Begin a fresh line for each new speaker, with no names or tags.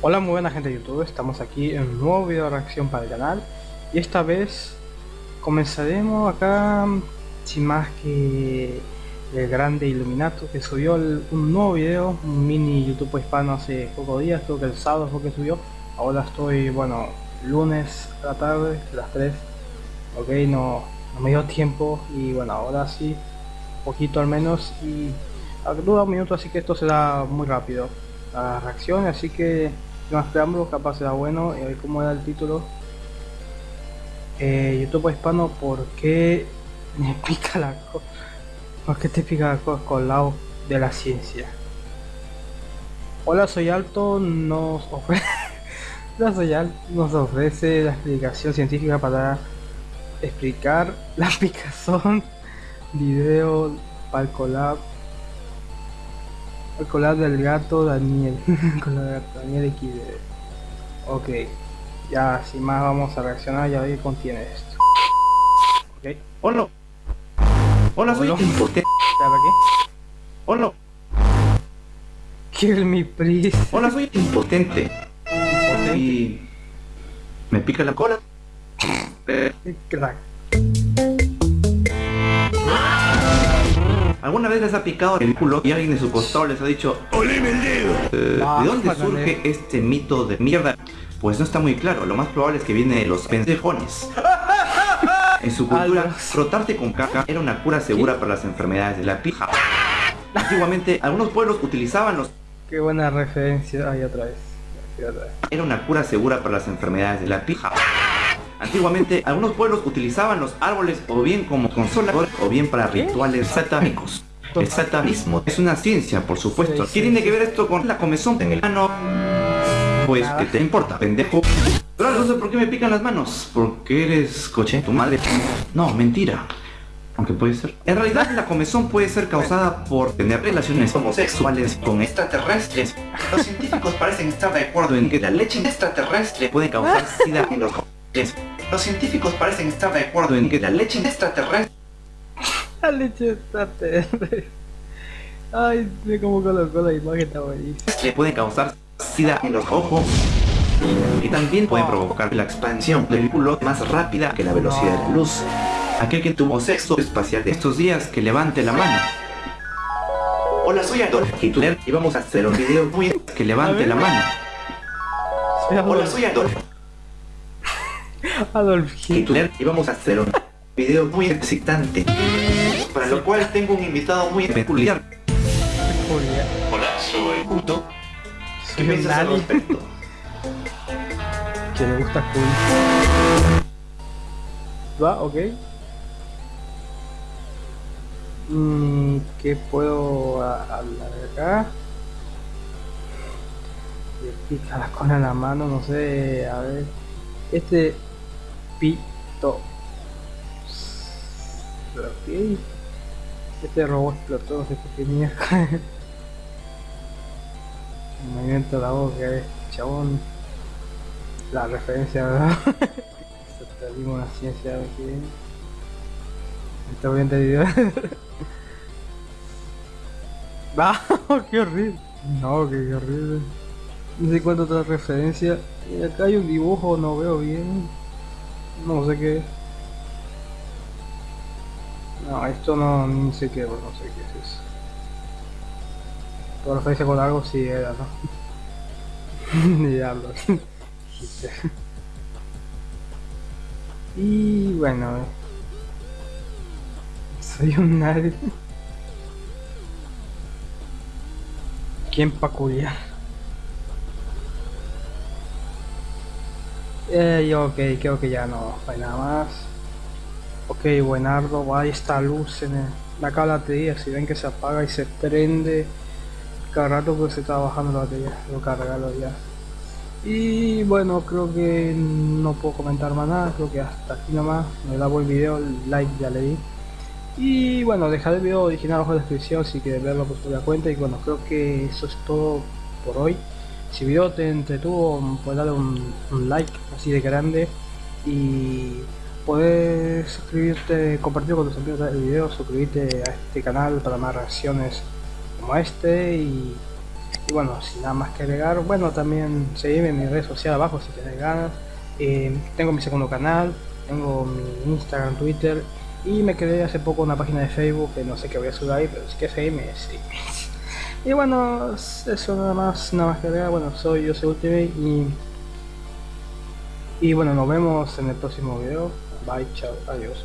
Hola muy buena gente de YouTube, estamos aquí en un nuevo video de reacción para el canal. Y esta vez comenzaremos acá sin más que el grande Iluminato que subió un nuevo video, un mini YouTube hispano hace pocos días, creo que el sábado fue que subió, ahora estoy, bueno, lunes a la tarde, las 3, ok, no, no me dio tiempo. Y bueno, ahora sí, poquito al menos. Y dura un minuto así que esto será muy rápido la reacción. Así que más preámbulos, capaz será bueno. Y a ver cómo era el título. Eh, YouTube hispano, ¿por qué me pica la cosa? ¿Por qué te pica la cosa con lado de la ciencia? Hola, soy Alto, nos ofrece... Hola, soy Alto, nos ofrece la explicación científica para explicar la picazón video Palcolab el collar del gato Daniel. collar del gato Daniel XD. Ok. Ya, sin más vamos a reaccionar y a ver qué contiene esto.
Ok. Hola. Hola, soy
impotente. qué?
Hola.
Kill me, please.
Hola, soy impotente. Impotente. Y... Me pica la cola.
Crack.
¿Alguna vez les ha picado el culo y alguien de su costado les ha dicho ¡Oleme el dedo! Eh, ¿De dónde surge este mito de mierda? Pues no está muy claro, lo más probable es que viene de los pendejones. En su cultura, frotarte con caca era una cura segura para las enfermedades de la pija. Antiguamente, algunos pueblos utilizaban los...
Qué buena referencia, ahí otra vez.
Era una cura segura para las enfermedades de la pija. Antiguamente, algunos pueblos utilizaban los árboles o bien como consola o bien para rituales satánicos. El satanismo es una ciencia, por supuesto. ¿Qué tiene que ver esto con la comezón en el ano? Pues, ¿qué te importa, pendejo? Pero no sé por qué me pican las manos. Porque eres coche, tu madre. No, mentira. Aunque puede ser. En realidad la comezón puede ser causada por tener relaciones homosexuales con extraterrestres. Los científicos parecen estar de acuerdo en que la leche extraterrestre puede causar sida en los los científicos parecen estar de acuerdo en que la leche extraterrestre...
la leche extraterrestre... Ay, ve cómo colocó la imagen, está buenísima.
Le puede causar sida en los ojos y también puede provocar la expansión del culo más rápida que la velocidad de la luz. Aquel que tuvo sexo espacial de estos días, que levante la mano. Hola, soy Adolf Hitler y vamos a hacer un video muy... que levante la mano. Hola, soy Adolf.
Adolf
Hitler. Y vamos a hacer un video muy excitante. Para lo cual tengo un invitado muy peculiar. Hola, soy Puto ¿Qué piensas al respecto?
Que le gusta cool Va, ok. Mm, ¿Qué puedo hablar de acá? Le pica la cola en la mano, no sé, a ver. Este pito. Ok. Este robot explotó, qué mierda. El movimiento de la boca es chabón. La referencia, ¿verdad? Perdimos la ciencia aquí. Está bien entendido. ¡Ah! ¡Qué horrible! No, qué, horrible. No sé cuánto otra referencia. Y acá hay un dibujo, no veo bien. No sé qué. No, esto no, no sé qué, no sé qué es eso. Por referencia con algo sí era, ¿no? Diablo. y bueno, soy un nadie. ¿Quién peculiar? Eh, ok, creo que ya no hay nada más. Ok, buenardo, va está luz en el, la batería, si ven que se apaga y se prende cada rato pues se está bajando la batería, lo cargarlo ya. Y bueno, creo que no puedo comentar más nada, creo que hasta aquí nomás, me da buen video, like ya le di. Y bueno, dejaré el video original abajo en la descripción si quieren verlo por la cuenta y bueno, creo que eso es todo por hoy. Si el video te entretuvo, puedes darle un, like así de grande y puedes suscribirte, compartir con tus amigos el video, suscribirte a este canal para más reacciones como este y bueno, sin nada más que agregar, bueno, también seguime en mi red social abajo si tienes ganas. Eh, tengo mi segundo canal, tengo mi Instagram, Twitter y me quedé hace poco una página de Facebook que no sé qué voy a subir ahí, pero si quieres seguirme, sí. Y bueno, eso nada más, nada más que agregar. Bueno, soy yo soy Ultimate y, y bueno, nos vemos en el próximo video. Bye, chao, adiós.